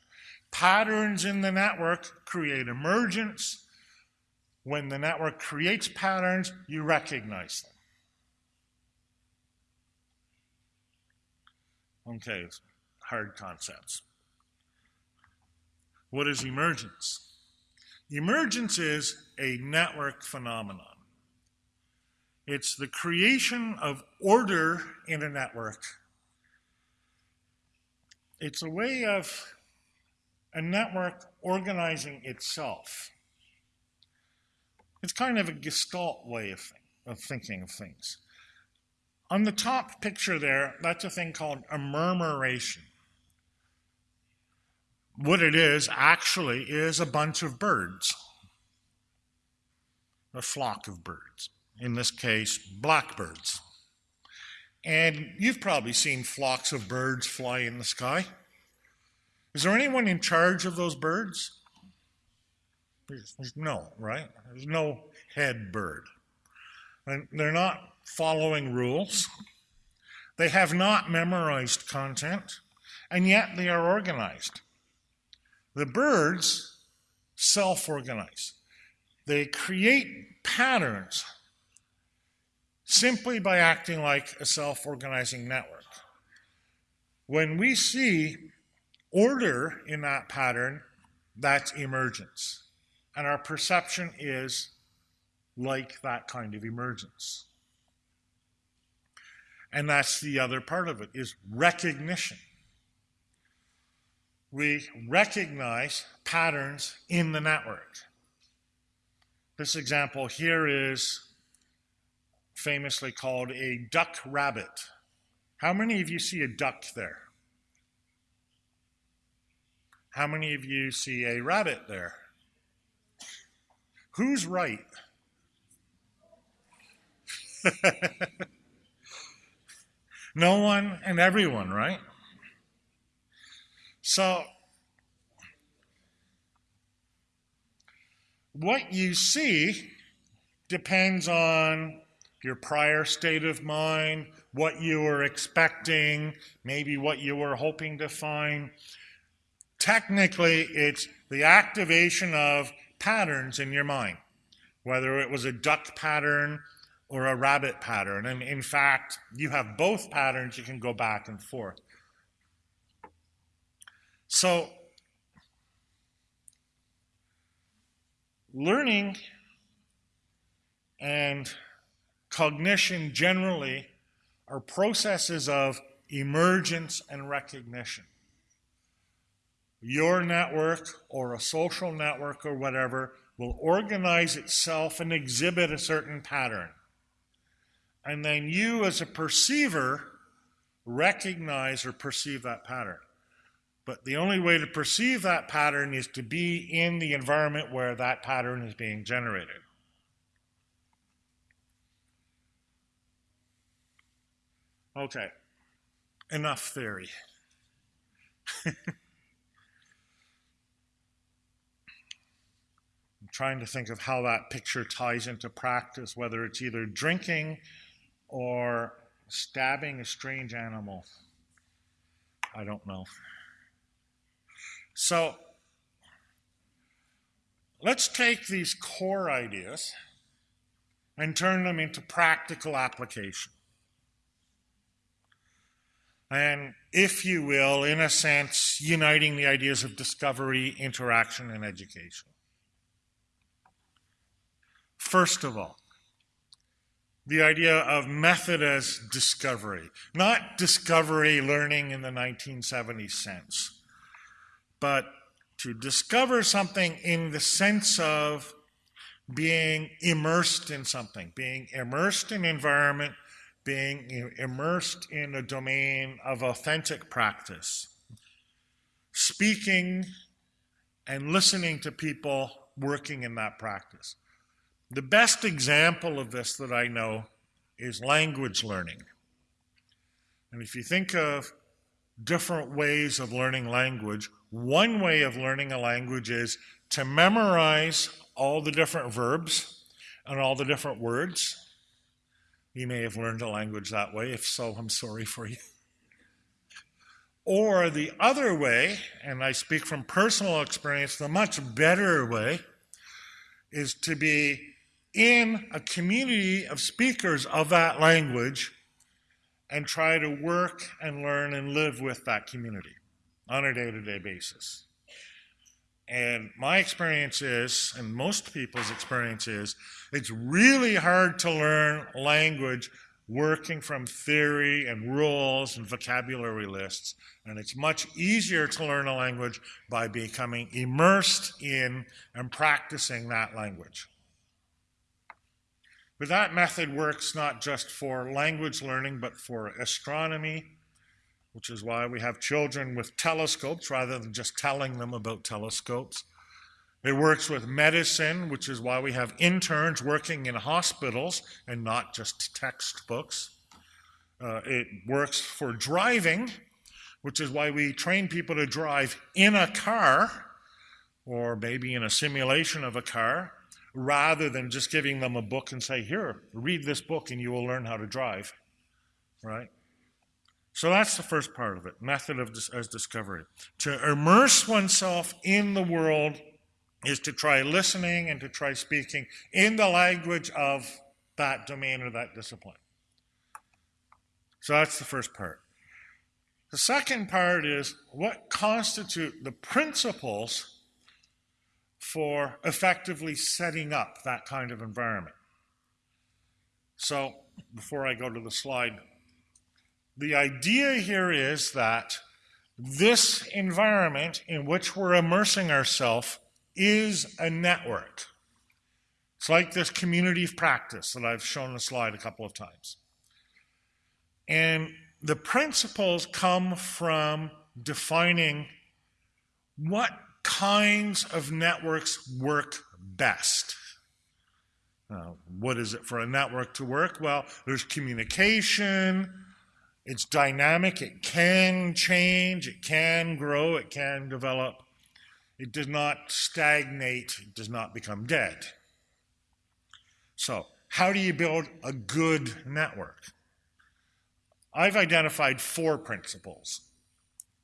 Patterns in the network create emergence. When the network creates patterns, you recognize them. Okay, hard concepts. What is emergence? Emergence is a network phenomenon. It's the creation of order in a network. It's a way of a network organizing itself. It's kind of a gestalt way of, of thinking of things. On the top picture there, that's a thing called a murmuration. What it is actually is a bunch of birds, a flock of birds, in this case, blackbirds. And you've probably seen flocks of birds fly in the sky. Is there anyone in charge of those birds? No, right? There's no head bird. And they're not following rules. They have not memorized content, and yet they are organized. The birds self organize, they create patterns simply by acting like a self organizing network. When we see order in that pattern, that's emergence. And our perception is like that kind of emergence. And that's the other part of it is recognition. We recognize patterns in the network. This example here is famously called a duck rabbit. How many of you see a duck there? How many of you see a rabbit there? Who's right? no one and everyone, right? So, what you see depends on your prior state of mind, what you were expecting, maybe what you were hoping to find. Technically, it's the activation of patterns in your mind, whether it was a duck pattern or a rabbit pattern. And in fact, you have both patterns, you can go back and forth. So, learning and cognition generally are processes of emergence and recognition your network or a social network or whatever will organize itself and exhibit a certain pattern. And then you, as a perceiver, recognize or perceive that pattern. But the only way to perceive that pattern is to be in the environment where that pattern is being generated. Okay, enough theory. trying to think of how that picture ties into practice, whether it's either drinking or stabbing a strange animal. I don't know. So let's take these core ideas and turn them into practical application. And, if you will, in a sense, uniting the ideas of discovery, interaction, and education. First of all, the idea of method as discovery, not discovery learning in the 1970s sense, but to discover something in the sense of being immersed in something, being immersed in environment, being immersed in a domain of authentic practice, speaking and listening to people working in that practice. The best example of this that I know is language learning. And if you think of different ways of learning language, one way of learning a language is to memorize all the different verbs and all the different words. You may have learned a language that way. If so, I'm sorry for you. Or the other way, and I speak from personal experience, the much better way is to be in a community of speakers of that language and try to work and learn and live with that community on a day to day basis. And my experience is, and most people's experience is, it's really hard to learn language working from theory and rules and vocabulary lists. And it's much easier to learn a language by becoming immersed in and practicing that language. But that method works not just for language learning, but for astronomy, which is why we have children with telescopes rather than just telling them about telescopes. It works with medicine, which is why we have interns working in hospitals and not just textbooks. Uh, it works for driving, which is why we train people to drive in a car or maybe in a simulation of a car rather than just giving them a book and say, Here, read this book and you will learn how to drive. Right? So that's the first part of it method of as discovery. To immerse oneself in the world is to try listening and to try speaking in the language of that domain or that discipline. So that's the first part. The second part is what constitute the principles for effectively setting up that kind of environment. So before I go to the slide, the idea here is that this environment in which we're immersing ourselves is a network. It's like this community of practice that I've shown the slide a couple of times. And the principles come from defining what kinds of networks work best. Uh, what is it for a network to work? Well, there's communication, it's dynamic, it can change, it can grow, it can develop. It does not stagnate, it does not become dead. So, how do you build a good network? I've identified four principles.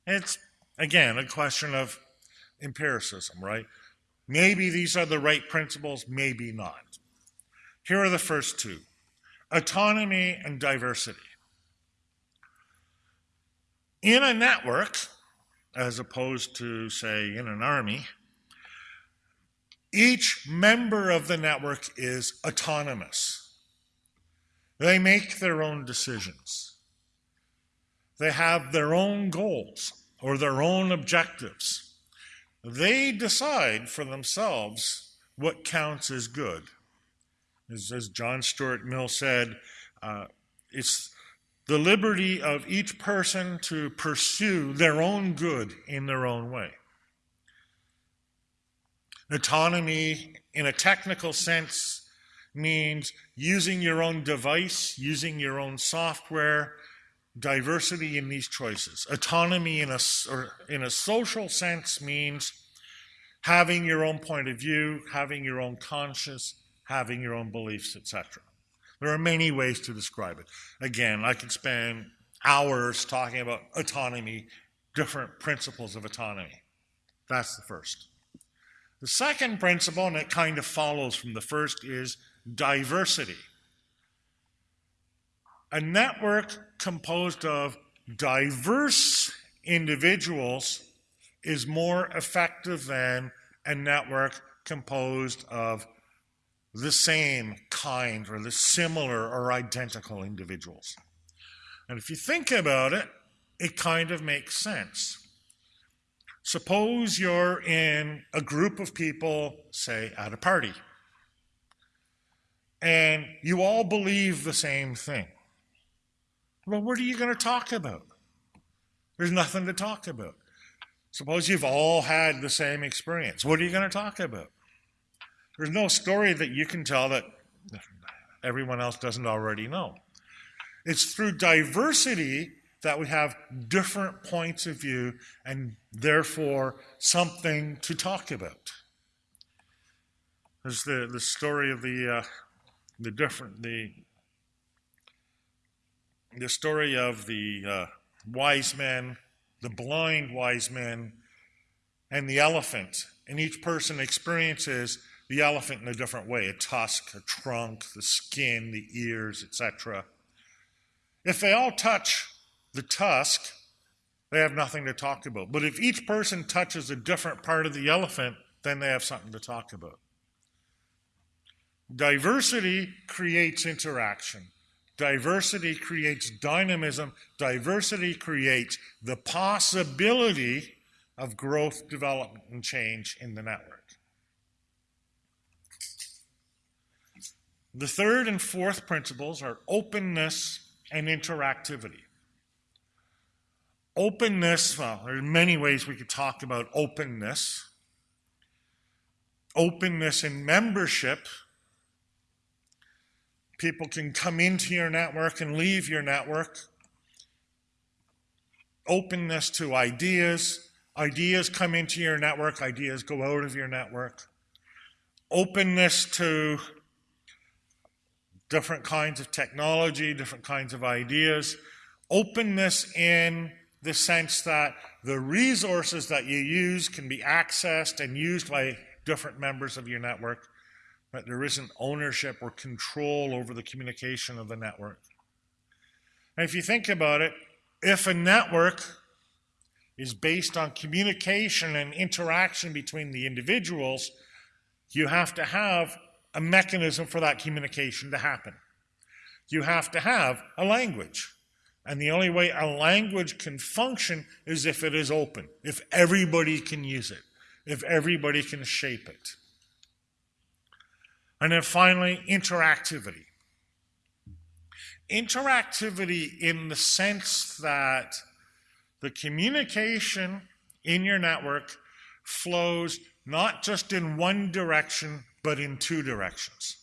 It's, again, a question of empiricism, right? Maybe these are the right principles, maybe not. Here are the first two autonomy and diversity. In a network, as opposed to, say, in an army, each member of the network is autonomous. They make their own decisions. They have their own goals or their own objectives. They decide for themselves what counts as good. As, as John Stuart Mill said, uh, it's the liberty of each person to pursue their own good in their own way. Autonomy, in a technical sense, means using your own device, using your own software, diversity in these choices. Autonomy in a, in a social sense means having your own point of view, having your own conscience, having your own beliefs, etc. There are many ways to describe it. Again, I could spend hours talking about autonomy, different principles of autonomy. That's the first. The second principle, and it kind of follows from the first, is diversity. A network composed of diverse individuals is more effective than a network composed of the same kind or the similar or identical individuals. And if you think about it, it kind of makes sense. Suppose you're in a group of people, say, at a party, and you all believe the same thing. Well, what are you going to talk about? There's nothing to talk about. Suppose you've all had the same experience. What are you going to talk about? There's no story that you can tell that everyone else doesn't already know. It's through diversity that we have different points of view and therefore something to talk about. There's the, the story of the, uh, the different, the, the story of the uh, wise men, the blind wise men, and the elephant. And each person experiences the elephant in a different way a tusk, a trunk, the skin, the ears, etc. If they all touch the tusk, they have nothing to talk about. But if each person touches a different part of the elephant, then they have something to talk about. Diversity creates interaction. Diversity creates dynamism. Diversity creates the possibility of growth, development, and change in the network. The third and fourth principles are openness and interactivity. Openness, well, there are many ways we could talk about openness. Openness in membership. People can come into your network and leave your network. Openness to ideas. Ideas come into your network, ideas go out of your network. Openness to different kinds of technology, different kinds of ideas. Openness in the sense that the resources that you use can be accessed and used by different members of your network, there isn't ownership or control over the communication of the network. And if you think about it, if a network is based on communication and interaction between the individuals, you have to have a mechanism for that communication to happen. You have to have a language. And the only way a language can function is if it is open, if everybody can use it, if everybody can shape it. And then finally, interactivity. Interactivity in the sense that the communication in your network flows not just in one direction, but in two directions.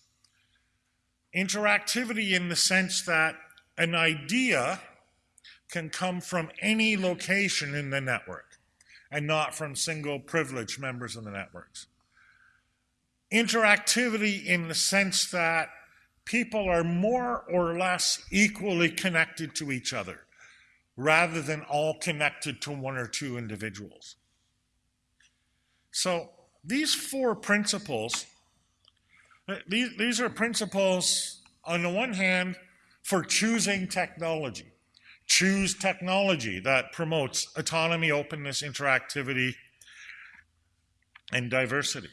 Interactivity in the sense that an idea can come from any location in the network and not from single privileged members of the networks. Interactivity in the sense that people are more or less equally connected to each other rather than all connected to one or two individuals. So these four principles these, are principles, on the one hand, for choosing technology. Choose technology that promotes autonomy, openness, interactivity, and diversity.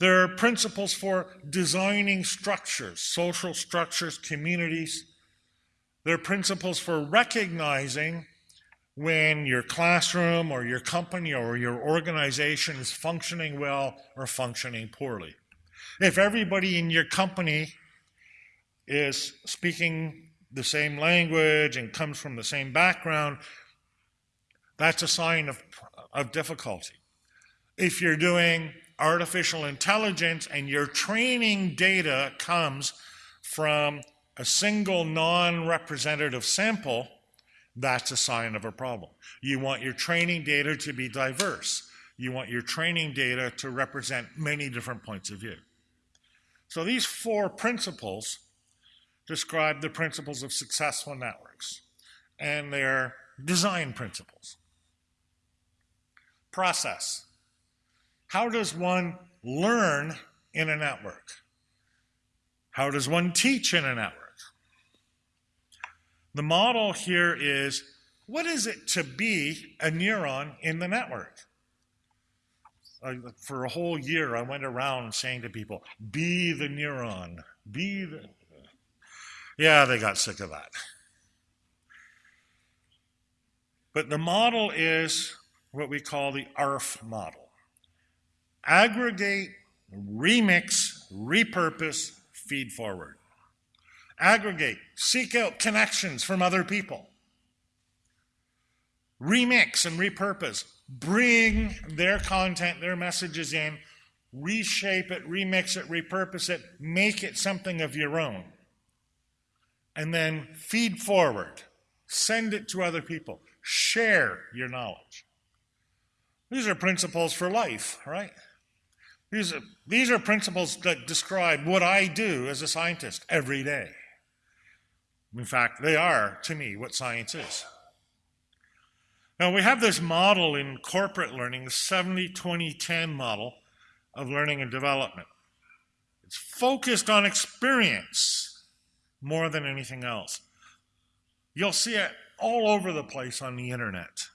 There are principles for designing structures, social structures, communities. There are principles for recognizing when your classroom or your company or your organization is functioning well or functioning poorly. If everybody in your company is speaking the same language and comes from the same background, that's a sign of, of difficulty. If you're doing artificial intelligence and your training data comes from a single non-representative sample, that's a sign of a problem. You want your training data to be diverse. You want your training data to represent many different points of view. So these four principles describe the principles of successful networks and their design principles. Process. How does one learn in a network? How does one teach in a network? The model here is, what is it to be a neuron in the network? for a whole year, I went around saying to people, be the neuron, be the. Yeah, they got sick of that. But the model is what we call the ARF model aggregate, remix, repurpose, feed forward. Aggregate, seek out connections from other people. Remix and repurpose, bring their content, their messages in, reshape it, remix it, repurpose it, make it something of your own. And then feed forward, send it to other people, share your knowledge. These are principles for life, right? These are, these are principles that describe what I do as a scientist every day. In fact, they are, to me, what science is. Now, we have this model in corporate learning, the 70 20 10 model of learning and development. It's focused on experience more than anything else. You'll see it all over the place on the internet.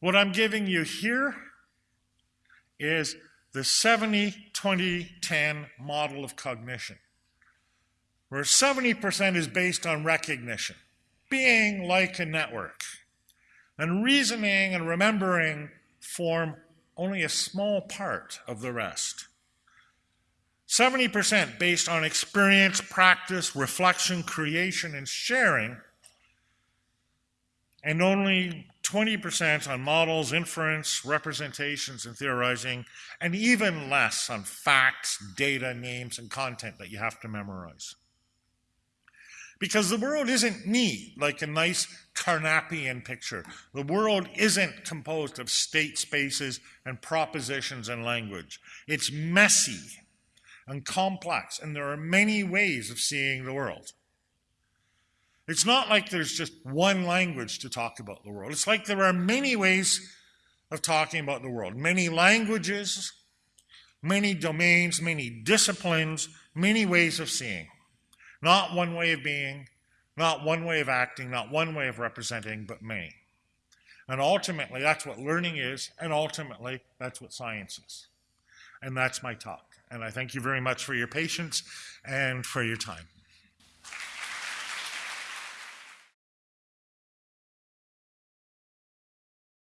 What I'm giving you here is the 70 20 10 model of cognition, where 70% is based on recognition, being like a network, and reasoning and remembering form only a small part of the rest. 70% based on experience, practice, reflection, creation, and sharing, and only 20% on models, inference, representations, and theorizing, and even less on facts, data, names, and content that you have to memorize. Because the world isn't neat like a nice Carnapian picture. The world isn't composed of state spaces and propositions and language. It's messy and complex, and there are many ways of seeing the world. It's not like there's just one language to talk about the world. It's like there are many ways of talking about the world, many languages, many domains, many disciplines, many ways of seeing. Not one way of being, not one way of acting, not one way of representing, but many. And ultimately, that's what learning is, and ultimately, that's what science is. And that's my talk. And I thank you very much for your patience and for your time.